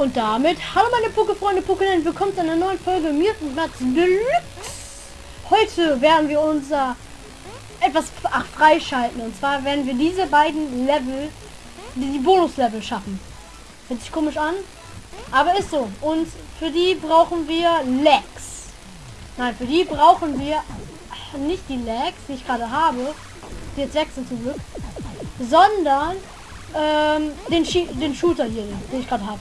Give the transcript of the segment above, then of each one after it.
Und damit, hallo meine Pokéfreunde, Pokéland, willkommen zu einer neuen Folge Mutant Mats Deluxe. Heute werden wir unser etwas ach, freischalten. Und zwar werden wir diese beiden Level, die, die Bonus-Level schaffen. Hört sich komisch an, aber ist so. Und für die brauchen wir Legs. Nein, für die brauchen wir nicht die Legs, die ich gerade habe, die jetzt wechseln zum Glück, sondern ähm, den, den Shooter hier, den ich gerade habe.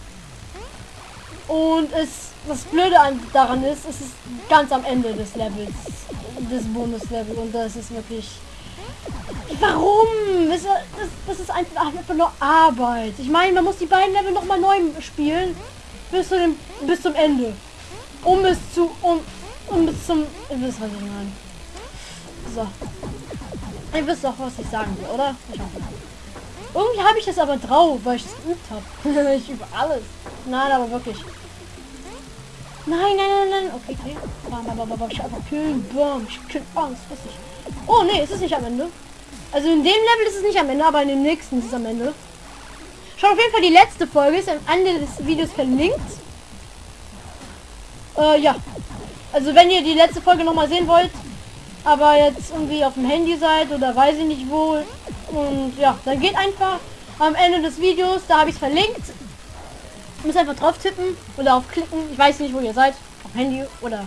Und es, das Blöde daran ist, es ist ganz am Ende des Levels, des Bonus-Level und das ist wirklich... Warum? Das, das, das ist einfach, nur Arbeit. Ich meine, man muss die beiden Level noch mal neu spielen bis, zu dem, bis zum Ende. Um es zu... Um, um bis zum... Ihr wisst, was ich meine. So. Ihr wisst doch, was ich sagen will, oder? Ich hoffe. Irgendwie habe ich das aber drauf, weil ich es geübt habe. ich übe alles. Nein, aber wirklich. Nein, nein, nein, nein. Okay, okay. Bam, bam, bam, bam. Ich einfach killen. Bam. Ich kill Angst. Was ich. Oh, nee, ist es nicht am Ende. Also in dem Level ist es nicht am Ende, aber in dem nächsten ist es am Ende. Schaut auf jeden Fall die letzte Folge. Ist am Ende des Videos verlinkt. Äh, ja. Also wenn ihr die letzte Folge noch mal sehen wollt, aber jetzt irgendwie auf dem Handy seid oder weiß ich nicht wo. Und ja, dann geht einfach am Ende des Videos, da habe ich es verlinkt. Muss einfach drauf tippen oder aufklicken. Ich weiß nicht, wo ihr seid. Auf Handy oder...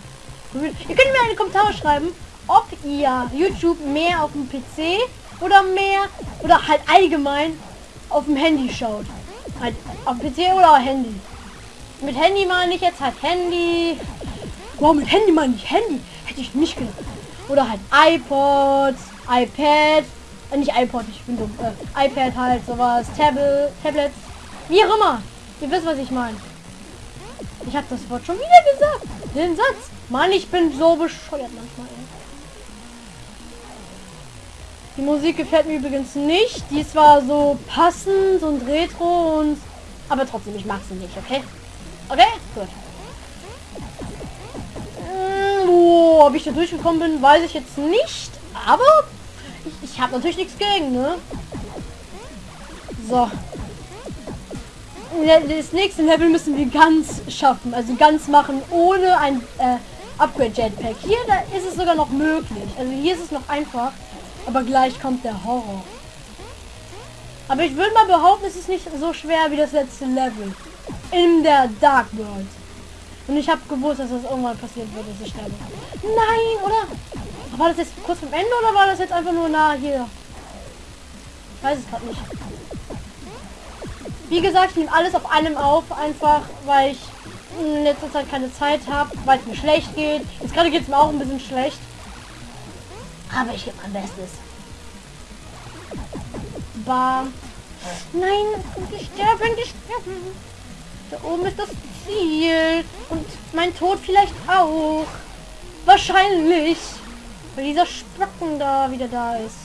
Ihr könnt mir eine Kommentare schreiben, ob ihr YouTube mehr auf dem PC oder mehr oder halt allgemein auf dem Handy schaut. Halt auf PC oder Handy. Mit Handy meine ich jetzt halt Handy. Wow, mit Handy meine ich Handy. Hätte ich nicht gedacht. Oder halt iPod, iPad, äh, nicht iPod, ich bin dumm, äh, iPad halt, sowas, Tablet, Tablets, wie auch immer. Ihr wisst, was ich meine. Ich habe das Wort schon wieder gesagt. Den Satz. Mann, ich bin so bescheuert manchmal. Ey. Die Musik gefällt mir übrigens nicht. Die ist zwar so passend und retro und... Aber trotzdem, ich mag sie nicht, okay? Okay? Gut. Oh, ob ich da durchgekommen bin, weiß ich jetzt nicht. Aber ich, ich habe natürlich nichts gegen, ne? So. Das nächste Level müssen wir ganz schaffen. Also ganz machen, ohne ein äh, Upgrade Jetpack. Hier da ist es sogar noch möglich. Also hier ist es noch einfach. Aber gleich kommt der Horror. Aber ich würde mal behaupten, es ist nicht so schwer wie das letzte Level. In der Dark World. Und ich habe gewusst, dass das irgendwann passiert wird, dass ich sterbe. Nein, oder? War das jetzt kurz vom Ende oder war das jetzt einfach nur nah hier? Ich weiß es gerade nicht. Wie gesagt, ich nehme alles auf einem auf, einfach weil ich in letzter Zeit keine Zeit habe, weil es mir schlecht geht. Jetzt gerade geht es mir auch ein bisschen schlecht. Aber ich gebe mein Bestes. Bam. Nein, ich sterbe, ich sterbe. Da oben ist das Ziel. Und mein Tod vielleicht auch. Wahrscheinlich. Weil dieser Spacken da wieder da ist.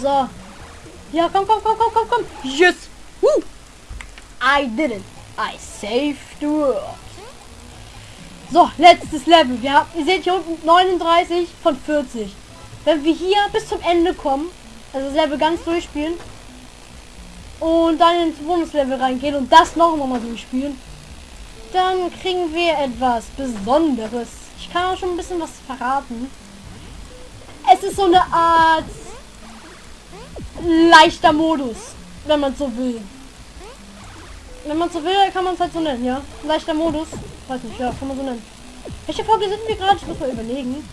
So. Ja, komm, komm, komm, komm, komm, komm. Yes. Woo. I did it. I saved the world. So, letztes Level. Wir haben, ihr seht hier unten 39 von 40. Wenn wir hier bis zum Ende kommen, also das Level ganz durchspielen, und dann ins Bonuslevel reingehen und das noch mal durchspielen, dann kriegen wir etwas Besonderes. Ich kann auch schon ein bisschen was verraten. Es ist so eine Art leichter Modus, wenn man so will. Wenn man so will, kann man es halt so nennen, ja. Leichter Modus. Weiß nicht, ja, kann man so nennen. Welche Folge sind wir gerade? Ich muss mal überlegen.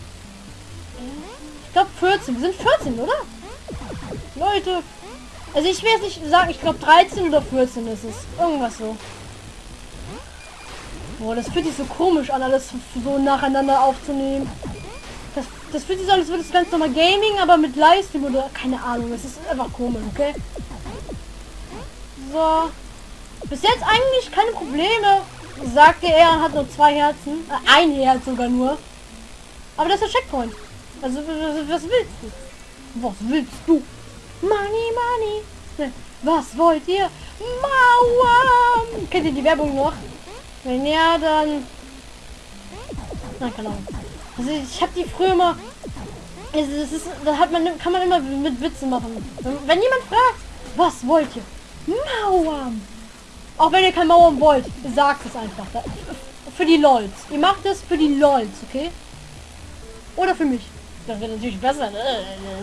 Ich glaube 14. Wir sind 14, oder? Leute, also ich will jetzt nicht sagen, ich glaube 13 oder 14 ist es. Irgendwas so. Boah, das fühlt sich so komisch an, alles so nacheinander aufzunehmen. Das, das fühlt sich so an, als würde es ganz normal Gaming, aber mit Livestream oder keine Ahnung. Es ist einfach komisch, okay? So. Bis jetzt eigentlich keine Probleme. Sagte er, hat nur zwei Herzen. Äh, ein Herz sogar nur. Aber das ist der Checkpoint. Also, was willst du? Was willst du? Money, money. Was wollt ihr? Mauern. Kennt ihr die Werbung noch? Wenn ja, dann... Na, keine Ahnung. Also ich habe die früher immer... Also das ist, da hat man, kann man immer mit Witzen machen. Wenn jemand fragt, was wollt ihr? Mauern. Auch wenn ihr kein Mauern wollt, sagt es einfach. Für die LOLs. Ihr macht es für die LOLs, okay? Oder für mich. Das wäre natürlich besser, ne?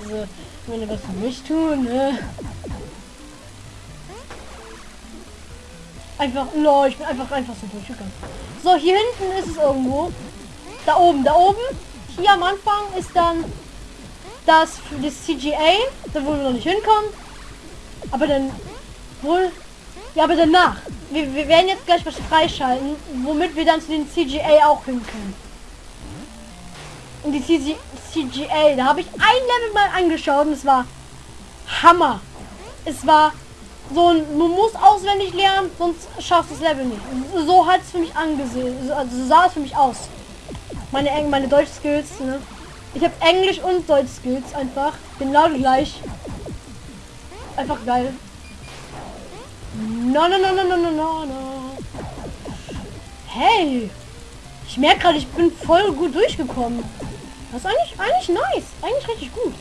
Also, wenn ihr was für mich tun, ne? Einfach, lol, ich bin einfach, einfach so durchgegangen. So, hier hinten ist es irgendwo. Da oben, da oben. Hier am Anfang ist dann das das CGA, da wo wir noch nicht hinkommen. Aber dann wohl. Ja, aber danach. Wir, wir werden jetzt gleich was freischalten, womit wir dann zu den CGA auch hin. Und die CG, CGA, da habe ich ein Level mal angeschaut und es war Hammer. Es war so ein, man muss auswendig lernen, sonst schaffst du das Level nicht. So hat es für mich angesehen, also so sah es für mich aus. Meine meine Deutsch Skills, ne? Ich habe Englisch und Deutsch Skills einfach genau gleich. Einfach geil. No, no, no, no, no, no, no, no. Hey! Ich merke gerade, ich bin voll gut durchgekommen. Das ist eigentlich, eigentlich nice. Eigentlich richtig gut.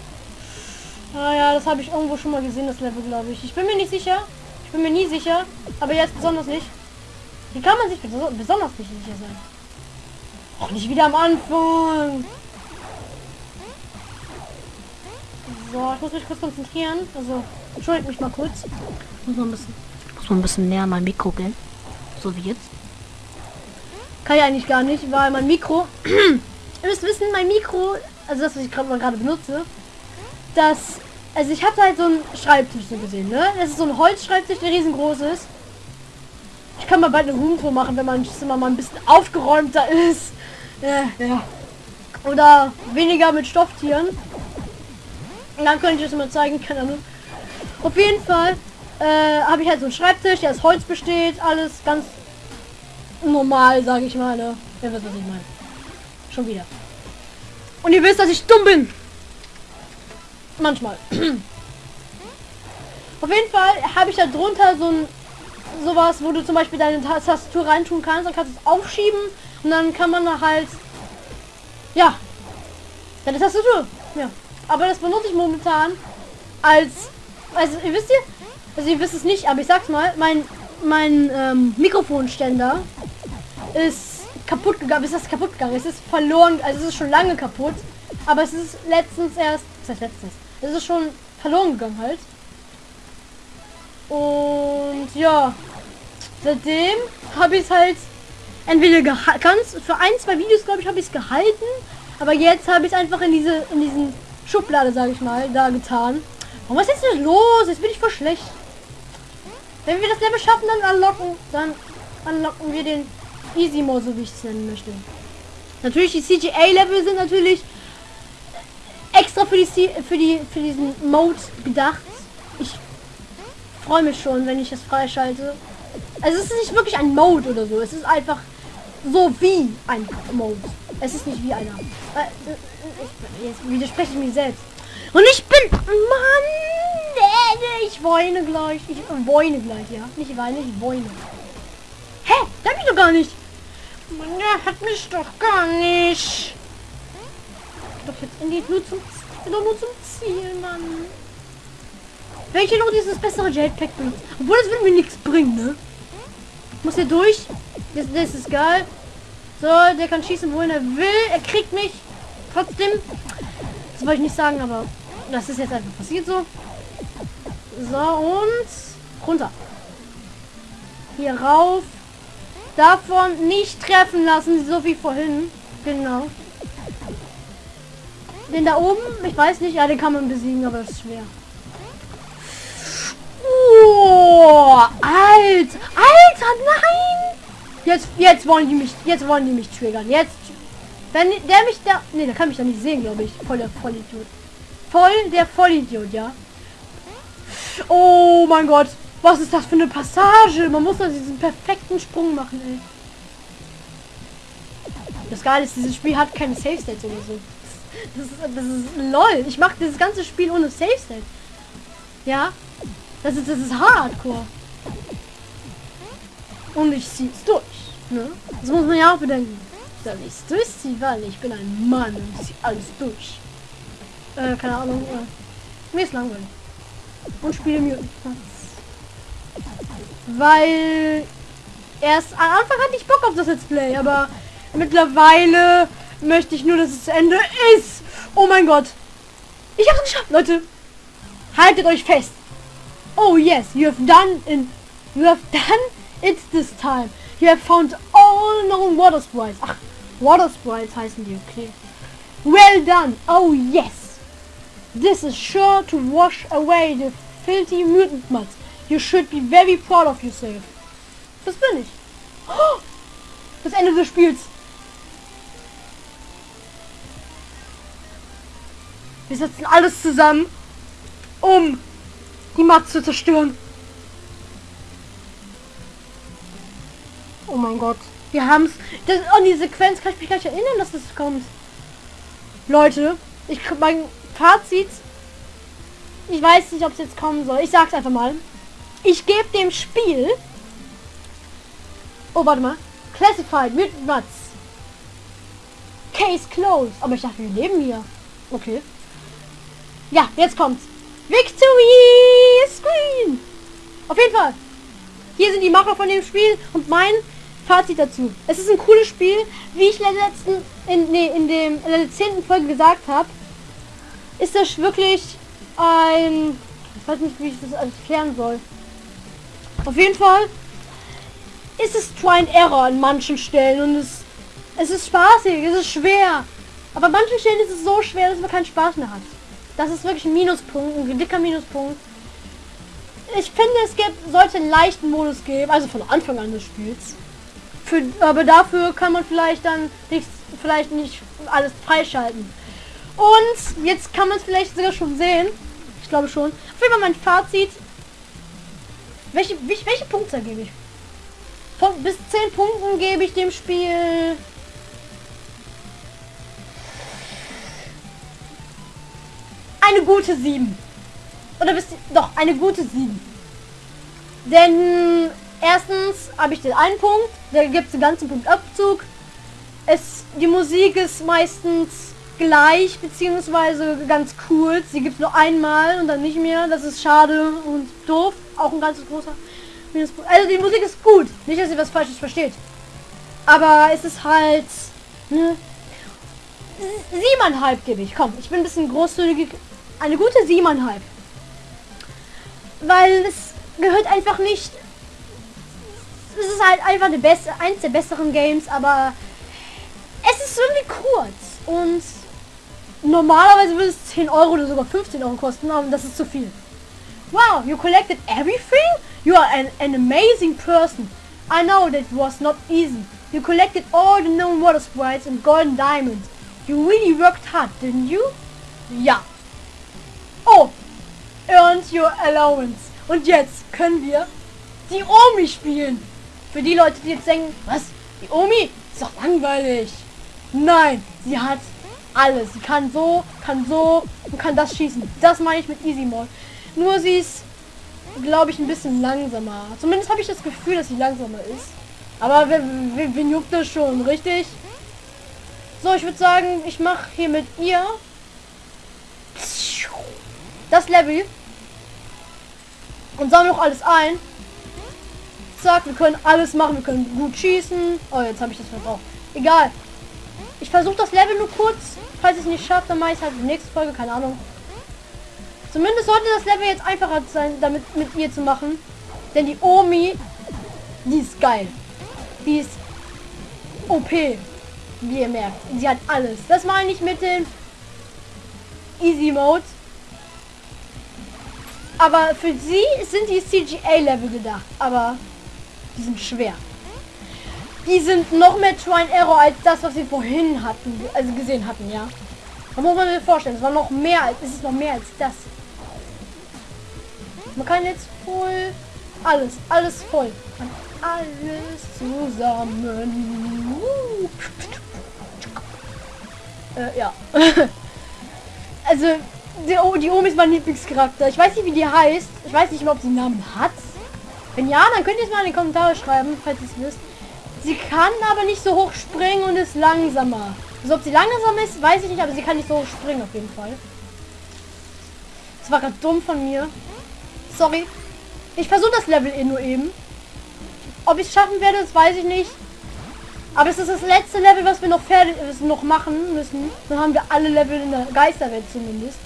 Ah ja, das habe ich irgendwo schon mal gesehen, das Level, glaube ich. Ich bin mir nicht sicher. Ich bin mir nie sicher. Aber jetzt besonders nicht. Wie kann man sich besonders nicht sicher sein? Auch nicht wieder am Anfang. So, ich muss mich kurz konzentrieren. Also, entschuldigt mich mal kurz. Muss man ein bisschen, muss man ein bisschen näher mein Mikro gehen. So wie jetzt. Kann ich eigentlich gar nicht, weil mein Mikro... Ihr müsst wissen, mein Mikro, also das, was ich gerade mal gerade benutze, das... Also ich habe halt so einen Schreibtisch so gesehen, ne? Das ist so ein Holzschreibtisch, der riesengroß ist. Ich kann mal bald eine Roomtour machen, wenn mein Zimmer mal ein bisschen aufgeräumter ist. Ja, ja. Oder weniger mit Stofftieren. Und dann könnte ich es mal zeigen, keine Ahnung. Auf jeden Fall äh, habe ich halt so einen Schreibtisch, der aus Holz besteht, alles ganz normal, sage ich mal. Ne? Ihr wisst, was ich meine. Schon wieder. Und ihr wisst, dass ich dumm bin. Manchmal. Auf jeden Fall habe ich da drunter so ein sowas, wo du zum Beispiel deine Tastatur reintun kannst, dann kannst du es aufschieben und dann kann man halt ja deine Tastatur. Ja. Aber das benutze ich momentan als also ihr wisst ihr, also ihr wisst es nicht, aber ich sag's mal, mein mein ähm, Mikrofonständer ist kaputt gegangen. Ist das kaputt gegangen? Es ist verloren, also es ist schon lange kaputt, aber es ist letztens erst, was heißt letztens? Es ist schon verloren gegangen halt. Und ja, seitdem habe ich es halt entweder ganz für ein, zwei Videos glaube ich habe ich es gehalten, aber jetzt habe ich es einfach in diese in diesen Schublade, sage ich mal, da getan. Warum ist jetzt los? Jetzt bin ich voll schlecht. Wenn wir das Level schaffen, dann unlocken, dann unlocken wir den Easy Mode, so wie ich es nennen möchte. Natürlich die CGA-Level sind natürlich extra für die für die für diesen Mode bedacht. Ich freue mich schon, wenn ich das freischalte. Also es ist nicht wirklich ein Mode oder so. Es ist einfach so wie ein Mode. Es ist nicht wie einer. Äh, jetzt widerspreche ich mich selbst. Und ich bin... Mann! Ich weine gleich. Ich weine gleich, ja. Nicht weine, ich weine. Hä? Da bin ich doch gar nicht. Mann, der hat mich doch gar nicht. Doch jetzt geht nur zum, doch nur zum Ziel, Mann. Welche noch dieses bessere Jetpack benutzt. Obwohl das wird mir nichts bringen, ne? Muss hier durch. Das, das ist geil. So, der kann schießen, wohin er will. Er kriegt mich. Trotzdem. Das wollte ich nicht sagen, aber das ist jetzt einfach passiert so. So, und runter. Hier rauf. Davon nicht treffen lassen, so wie vorhin. Genau. Den da oben, ich weiß nicht, ja, den kann man besiegen, aber das ist schwer. Oh, alt, Alter, nein! Jetzt, jetzt wollen die mich, jetzt wollen die mich triggern. Jetzt, wenn der mich da, nee, der kann mich da nicht sehen, glaube ich. Voll der Vollidiot. Voll der Vollidiot, ja. Oh mein Gott, was ist das für eine Passage? Man muss da diesen perfekten Sprung machen, ey. Das Geile ist, dieses Spiel hat keine Safe States oder so. Das ist, das ist lol. Ich mache dieses ganze Spiel ohne Safe State. Ja, das ist, das ist Hardcore. Und ich ziehe es durch. Ne? Das muss man ja auch bedenken. Dass ich es durchziehe, weil ich bin ein Mann und ziehe alles durch. Äh, keine Ahnung. Äh, mir ist langweilig. Und spiele mir. weil erst am Anfang hatte ich Bock auf das Let's Play, aber mittlerweile möchte ich nur, dass es zu Ende ist. Oh mein Gott. Ich hab's geschafft, Leute. Haltet euch fest. Oh yes, you have done in you have done it this time. You have found all known water sprites. Ach, water sprites heißen die, okay. Well done. Oh yes. This is sure to wash away the filthy mutant mud. You should be very proud of yourself. Das bin ich. Oh, das Ende des Spiels. Wir setzen alles zusammen, um die Macht zu zerstören. Oh mein Gott. Wir haben es. An die Sequenz kann ich mich gleich erinnern, dass das kommt. Leute, ich mein Fazit. Ich weiß nicht, ob es jetzt kommen soll. Ich sag's einfach mal. Ich gebe dem Spiel. Oh, warte mal. Classified mit was? Case closed. Aber ich dachte, wir leben hier. Okay. Ja, jetzt kommt's. Victory Screen. Auf jeden Fall. Hier sind die Macher von dem Spiel und mein Fazit dazu. Es ist ein cooles Spiel, wie ich in der letzten, in, nee, in dem in der zehnten Folge gesagt habe, ist das wirklich ein, ich weiß nicht, wie ich das erklären soll. Auf jeden Fall ist es Try and Error an manchen Stellen und es, es ist spaßig, es ist schwer. Aber an manchen Stellen ist es so schwer, dass man keinen Spaß mehr hat. Das ist wirklich ein Minuspunkt, ein dicker Minuspunkt. Ich finde, es gibt, sollte einen leichten Modus geben, also von Anfang an des Spiels. Für, aber dafür kann man vielleicht dann nicht, vielleicht nicht alles freischalten. Und jetzt kann man es vielleicht sogar schon sehen. Ich glaube schon. Auf jeden Fall mein Fazit. Welche, welche, welche Punkte gebe ich? Von bis 10 Punkten gebe ich dem Spiel eine gute 7. Oder bist du, doch, eine gute 7. Denn erstens habe ich den einen Punkt, da gibt es den ganzen Punkt Abzug. Es, die Musik ist meistens gleich, beziehungsweise ganz cool. Sie gibt nur einmal und dann nicht mehr. Das ist schade und doof. Auch ein ganz großer Minuspunkt. Also die Musik ist gut. Nicht, dass ihr was Falsches versteht. Aber es ist halt... Ne, siebeneinhalb gebe ich. Komm, ich bin ein bisschen großzügig. Eine gute siebeneinhalb. Weil es gehört einfach nicht... Es ist halt einfach eine beste, eins der besseren Games, aber es ist irgendwie kurz. Und normalerweise würde es 10 Euro oder sogar 15 Euro kosten, aber das ist zu viel. Wow, you collected everything? You are an, an amazing person. I know that was not easy. You collected all the known water sprites and golden diamonds. You really worked hard, didn't you? Ja. Oh, earned your allowance. Und jetzt können wir die Omi spielen. Für die Leute, die jetzt denken, was? Die Omi? Ist doch langweilig. Nein, sie hat alles. Sie kann so, kann so und kann das schießen. Das meine ich mit Easy Mode. Nur sie ist, glaube ich, ein bisschen langsamer. Zumindest habe ich das Gefühl, dass sie langsamer ist. Aber wen, wen, wen juckt das schon, richtig? So, ich würde sagen, ich mache hier mit ihr das Level und sammle noch alles ein. Zack, wir können alles machen. Wir können gut schießen. Oh, jetzt habe ich das verbraucht. Egal. Ich versuche das Level nur kurz. Falls ich es nicht schaffe, dann mache ich halt die nächste Folge. Keine Ahnung. Zumindest sollte das Level jetzt einfacher sein, damit mit ihr zu machen. Denn die Omi, die ist geil. Die ist OP. Wie ihr merkt. Sie hat alles. Das meine ich mit den Easy Mode. Aber für sie sind die CGA-Level gedacht. Aber die sind schwer. Die sind noch mehr Try and Error als das, was wir vorhin hatten. Also gesehen hatten, ja. Da muss man sich vorstellen. Es war noch mehr als, es ist noch mehr als das. Man kann jetzt voll alles, alles voll. Man alles zusammen. Äh, ja. also die, die Omi ist mein Lieblingscharakter. Ich weiß nicht, wie die heißt. Ich weiß nicht ob sie einen Namen hat. Wenn ja, dann könnt ihr es mal in die Kommentare schreiben, falls ihr es wisst. Sie kann aber nicht so hoch springen und ist langsamer. Also ob sie langsam ist, weiß ich nicht, aber sie kann nicht so hoch springen auf jeden Fall. Das war gerade dumm von mir. Sorry. Ich versuche das Level eh nur eben. Ob ich es schaffen werde, das weiß ich nicht. Aber es ist das letzte Level, was wir noch fertig noch machen müssen. Dann haben wir alle Level in der Geisterwelt zumindest.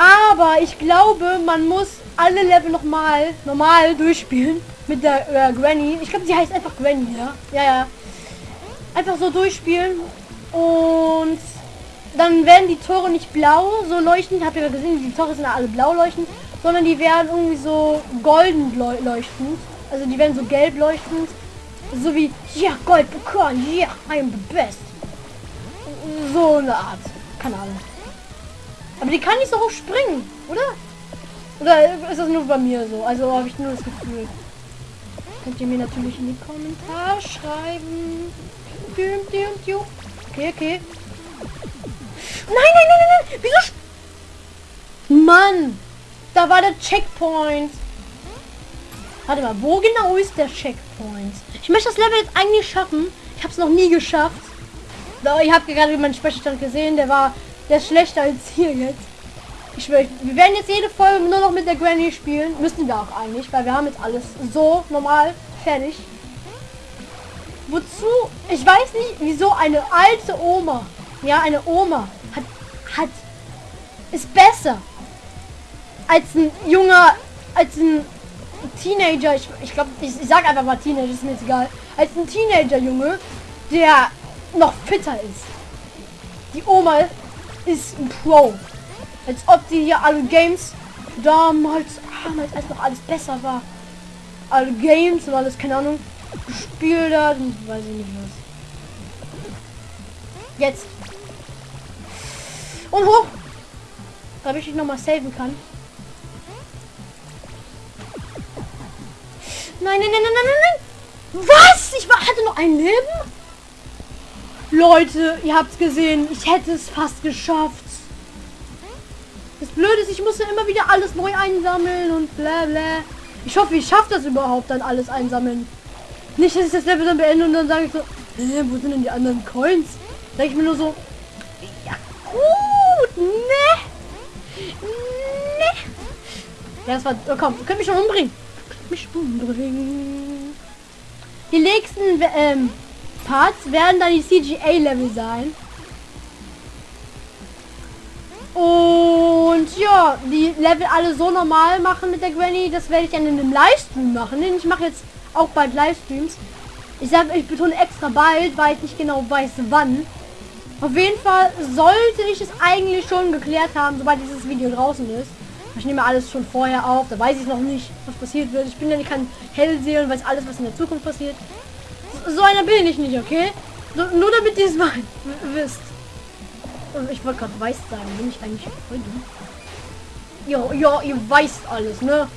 Aber ich glaube, man muss alle Level noch mal normal durchspielen mit der äh, Granny. Ich glaube, sie heißt einfach Granny, ja? Ja, ja. Einfach so durchspielen und dann werden die Tore nicht blau so leuchten. Habt ihr gesehen, die Tore sind alle blau leuchten, sondern die werden irgendwie so golden leuchtend. Also die werden so gelb leuchtend. So wie, ja, Gold bekommen, ja, I am the best. So eine Art. Keine Ahnung. Aber die kann nicht so hoch springen, oder? Oder ist das nur bei mir so? Also habe ich nur das Gefühl. Könnt ihr mir natürlich in die Kommentare schreiben. Okay, okay. Nein, nein, nein, nein, nein. Wieso? Mann. Da war der Checkpoint. Warte mal, wo genau ist der Checkpoint? Ich möchte das Level jetzt eigentlich schaffen. Ich habe es noch nie geschafft. Ich habe gerade meinen Speicherstand gesehen. Der war der ist schlechter als hier jetzt. Ich schwöre, wir werden jetzt jede Folge nur noch mit der Granny spielen. Müssen wir auch eigentlich, weil wir haben jetzt alles so normal fertig. Wozu? Ich weiß nicht, wieso eine alte Oma, ja, eine Oma hat, hat, ist besser als ein junger, als ein Teenager, ich, ich glaube, ich, ich sag einfach mal Teenager, ist mir jetzt egal, als ein Teenager-Junge, der noch fitter ist. Die Oma ist ein Pro. Als ob die hier alle Games damals, damals als noch alles besser war. Alle Games und alles, keine Ahnung, gespielt hat und weiß ich nicht was. Jetzt. Und hoch. Damit ich noch mal saven kann. Nein, nein, nein, nein, nein, nein. Was? Ich war, hatte noch ein Leben? Leute, ihr habt es gesehen. Ich hätte es fast geschafft. Das Blöde ist, ich muss ja immer wieder alles neu einsammeln und bla bla. Ich hoffe, ich schaffe das überhaupt dann alles einsammeln. Nicht, dass ich das Level dann beende und dann sage ich so, äh, wo sind denn die anderen Coins? Sag ich mir nur so, ja gut, ne? Ne? Ja, das war, oh, komm, könnt mich schon umbringen mich umbringen. Die nächsten ähm, Parts werden dann die CGA-Level sein. Und ja, die Level alle so normal machen mit der Granny, das werde ich dann in einem Livestream machen. Denn ich mache jetzt auch bald Livestreams. Ich sage, ich betone extra bald, weil ich nicht genau weiß wann. Auf jeden Fall sollte ich es eigentlich schon geklärt haben, sobald dieses Video draußen ist. Ich nehme alles schon vorher auf, da weiß ich noch nicht, was passiert wird. Ich bin ja nicht kein Hellseher und weiß alles, was in der Zukunft passiert. So einer bin ich nicht, okay? So, nur damit ihr es mal wisst. Ich wollte gerade weiß sagen, bin ich eigentlich voll dumm. Ja, ja, ihr weißt alles, ne?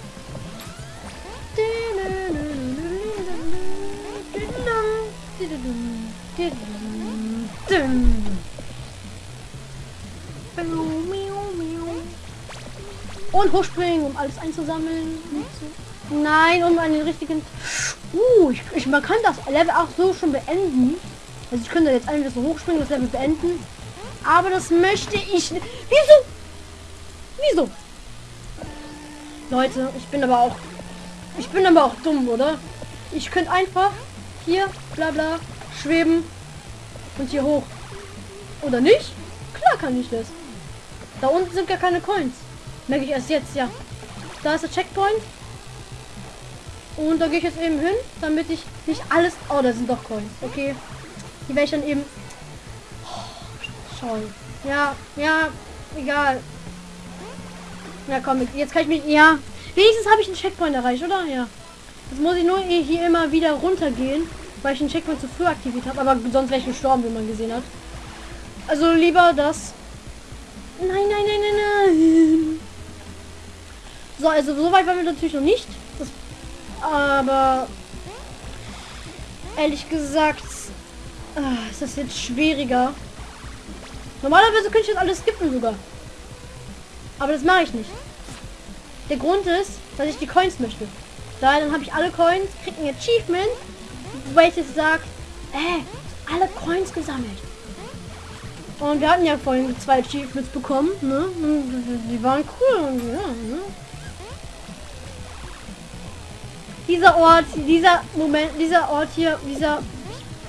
Und hochspringen, um alles einzusammeln. Nein, um einen richtigen... Uh, ich, ich, man kann das Level auch so schon beenden. Also ich könnte jetzt einfach so hochspringen, das Level beenden. Aber das möchte ich nicht. Wieso? Wieso? Leute, ich bin aber auch... Ich bin aber auch dumm, oder? Ich könnte einfach hier, bla bla, schweben und hier hoch. Oder nicht? Klar kann ich das. Da unten sind gar keine Coins. Merke ich erst jetzt, ja. Da ist der Checkpoint. Und da gehe ich jetzt eben hin, damit ich nicht alles... Oh, da sind doch Coins. Okay. Die werde ich dann eben... Oh, Ja, ja, egal. Ja, komm, jetzt kann ich mich... Ja, wenigstens habe ich einen Checkpoint erreicht, oder? Ja. Jetzt muss ich nur hier immer wieder runtergehen, weil ich den Checkpoint zu früh aktiviert habe. Aber sonst wäre ich gestorben, wie man gesehen hat. Also lieber das... Nein, nein, nein, nein, nein. So, also so weit waren wir natürlich noch nicht. Aber ehrlich gesagt äh, ist das jetzt schwieriger. Normalerweise könnte ich das alles skippen sogar. Aber das mache ich nicht. Der Grund ist, dass ich die Coins möchte. Da dann habe ich alle Coins, kriege ein Achievement, welches sagt, äh, alle Coins gesammelt. Und wir hatten ja vorhin zwei Achievements bekommen, ne? Die waren cool und ja, ne? Dieser Ort, dieser Moment, dieser Ort hier, dieser,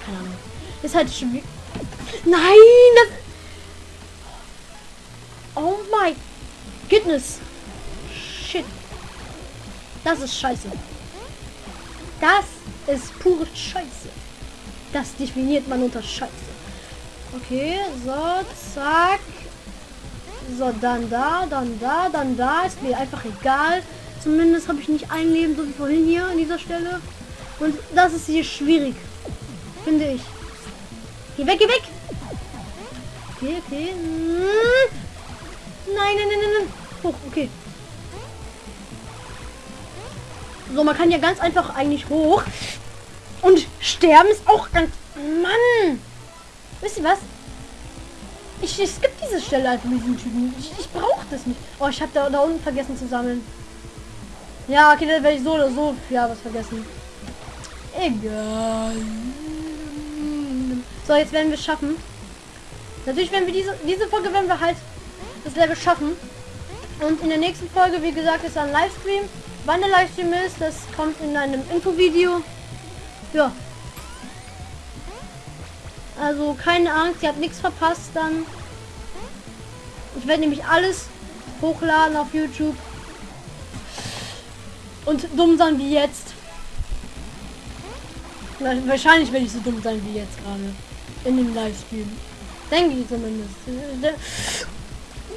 keine Ahnung, ist halt schwierig. Nein, das, oh my goodness, shit, das ist scheiße. Das ist pure Scheiße. Das definiert man unter Scheiße. Okay, so, zack. So, dann da, dann da, dann da. Ist mir einfach egal. Zumindest habe ich nicht ein Leben, so wie vorhin hier an dieser Stelle. Und das ist hier schwierig. Finde ich. Geh weg, geh weg! Okay, okay. Nein, nein, nein, nein, nein. Hoch, okay. So, man kann ja ganz einfach eigentlich hoch. Und sterben ist auch ganz... Mann! Wisst ihr was? Ich, ich skippe diese Stelle einfach mit diesem Typen. Ich, ich brauche das nicht. Oh, ich habe da, da unten vergessen zu sammeln. Ja, okay, dann werde ich so oder so ja was vergessen. Egal. So, jetzt werden wir schaffen. Natürlich werden wir diese, diese Folge werden wir halt das Level schaffen. Und in der nächsten Folge, wie gesagt, ist ein Livestream. Wann der Livestream ist, das kommt in einem Infovideo. Ja. Also keine Angst, ihr habt nichts verpasst dann. Ich werde nämlich alles hochladen auf YouTube. Und dumm sein wie jetzt. Wahrscheinlich werde ich so dumm sein wie jetzt gerade. In dem Livestream. Denke ich zumindest.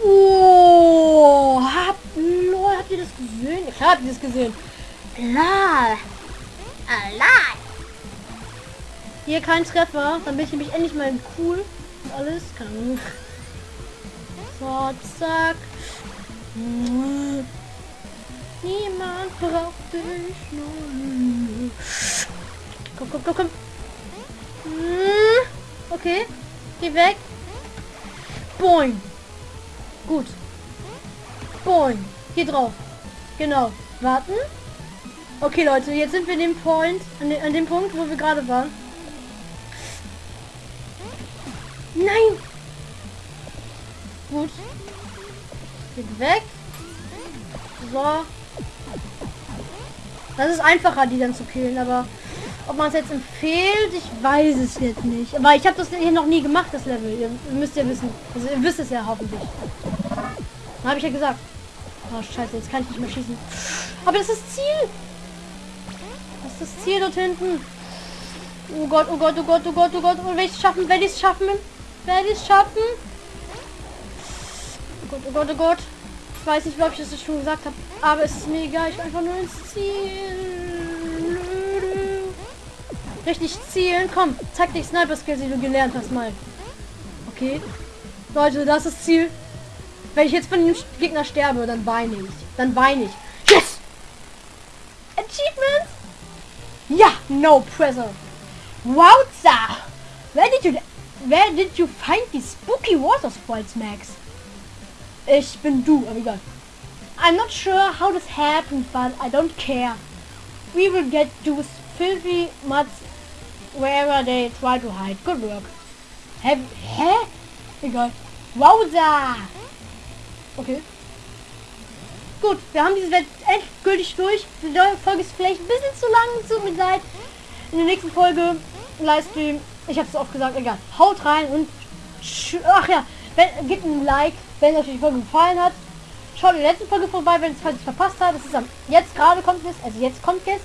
Oh, habt, lol, habt ihr das gesehen? Ich habe das gesehen. Lol. Alive. Hier kein Treffer. Dann bin ich nämlich endlich mal cool. Und alles. Kann. So, zack. Niemand braucht dich nur. Komm, komm, komm, komm. Okay. Geh weg. Boing. Gut. Boing. Hier drauf. Genau. Warten. Okay, Leute, jetzt sind wir an dem Point, an, de, an dem Punkt, wo wir gerade waren. Nein! Gut. Geht weg. So. Das ist einfacher, die dann zu killen, aber ob man es jetzt empfiehlt, ich weiß es jetzt nicht. Aber ich habe das hier noch nie gemacht, das Level. Ihr müsst ja wissen. Also ihr wisst es ja hoffentlich. Habe ich ja gesagt. Oh, scheiße, jetzt kann ich nicht mehr schießen. Aber das ist das Ziel. Das ist das Ziel dort hinten. Oh Gott, oh Gott, oh Gott, oh Gott, oh Gott. Und werde ich es schaffen? Werde ich es schaffen? Werde ich es schaffen? Oh Gott, oh Gott, oh Gott. Weiß nicht, ob ich das schon gesagt habe. Aber es ist mir egal. Ich will einfach nur ins Ziel. Richtig zielen. Komm, zeig dich Sniper-Skills, die du gelernt hast mal. Okay. Leute, das ist Ziel. Wenn ich jetzt von dem Gegner sterbe, dann weine ich. Dann weine ich. Yes! Achievement? Ja, no pressure. Wowza! Where did you Where did you find these spooky water sprites, Max? Ich bin du, aber egal. I'm not sure how this happened, but I don't care. We will get those filthy mudds wherever they try to hide. Good work. Hä? Hä? Egal. Wowza! Okay. Gut, wir haben diese Welt endgültig durch. Die Folge ist vielleicht ein bisschen zu lang, tut mir leid. In der nächsten Folge Livestream, ich habe es auch gesagt, egal. Haut rein und ach ja, gebt ein Like, wenn euch die Folge gefallen hat. Schaut in der letzten Folge vorbei, wenn es falls verpasst hat. Das ist am jetzt gerade kommt es, also jetzt kommt es.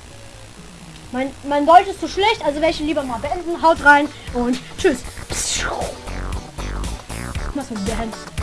Mein, mein Deutsch ist zu schlecht, also welche lieber mal beenden. Haut rein und tschüss. Was mit der?